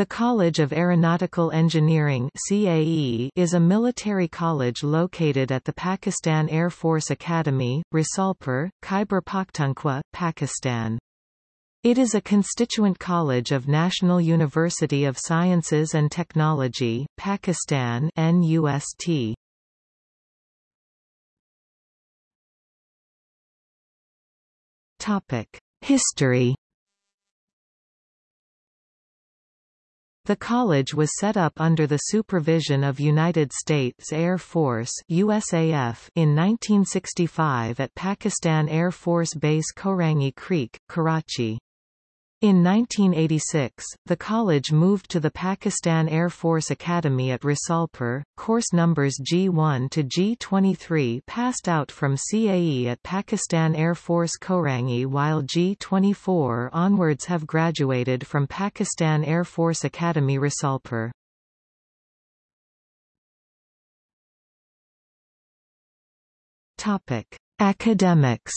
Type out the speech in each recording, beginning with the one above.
The College of Aeronautical Engineering CAE is a military college located at the Pakistan Air Force Academy, Risalpur, Khyber Pakhtunkhwa, Pakistan. It is a constituent college of National University of Sciences and Technology, Pakistan NUST. History The college was set up under the supervision of United States Air Force USAF in 1965 at Pakistan Air Force Base Korangi Creek, Karachi. In 1986, the college moved to the Pakistan Air Force Academy at Risalpur. Course numbers G1 to G23 passed out from CAE at Pakistan Air Force Korangi while G24 onwards have graduated from Pakistan Air Force Academy Risalpur. Topic: Academics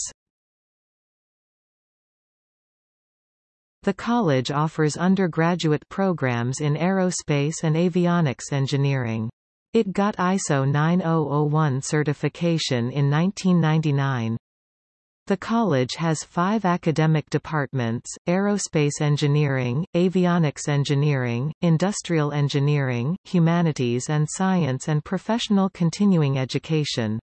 The college offers undergraduate programs in aerospace and avionics engineering. It got ISO 9001 certification in 1999. The college has five academic departments, aerospace engineering, avionics engineering, industrial engineering, humanities and science and professional continuing education.